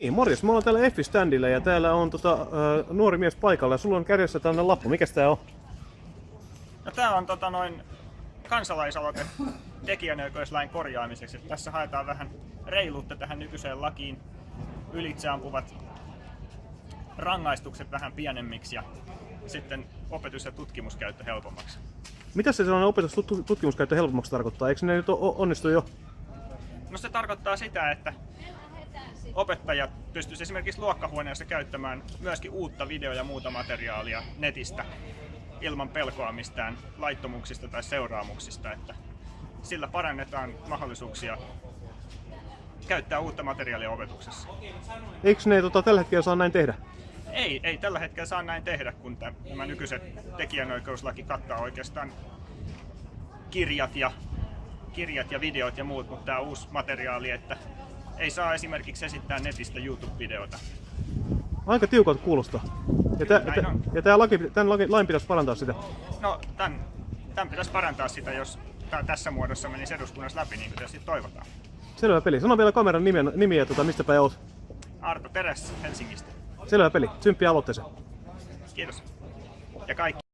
Niin, morjes. Me ollaan täällä Effi-standilla ja täällä on tota, äh, nuori mies paikalla ja sulla on kädessä tällainen lappu. Mikäs tää on? No tää on tota noin kansalaisaloite tekijänoikeuslain korjaamiseksi. Tässä haetaan vähän reiluutta tähän nykyiseen lakiin. Ylitseampuvat rangaistukset vähän pienemmiksi ja sitten opetus- ja tutkimuskäyttö helpommaksi. Mitä se sellainen opetus tut- tutkimuskäyttö helpommaksi tarkoittaa? Eikö ne nyt onnistu jo? No se tarkoittaa sitä, että opettajat pystyisivät esimerkiksi luokkahuoneessa käyttämään myöskin uutta video- ja muuta materiaalia netistä ilman pelkoa mistään laittomuuksista tai seuraamuksista, että sillä parannetaan mahdollisuuksia käyttää uutta materiaalia opetuksessa. Eikö ne tota, tällä hetkellä saa näin tehdä? Ei, ei tällä hetkellä saa näin tehdä, kun tämä- nykyiset tekijänoikeuslaki kattaa oikeastaan kirjat ja, kirjat ja videot ja muut, mutta tämä uusi materiaali, että ei saa esimerkiksi esittää netistä YouTube-videota. Aika tiukalta kuulostaa. Ja, tä- on. ja tää laki, tämän laki, lain pitäisi parantaa sitä. No, tämän, tämän pitäisi parantaa sitä, jos tämä tässä muodossa menisi eduskunnassa läpi, niin kuin tietysti toivotaan. Selvä peli. Sano vielä kameran nimi, nimi ja tota, mistä päin oot. Arto Teres Helsingistä. Selvä peli. Tsympiä aloitteeseen. Kiitos. Ja kaikki.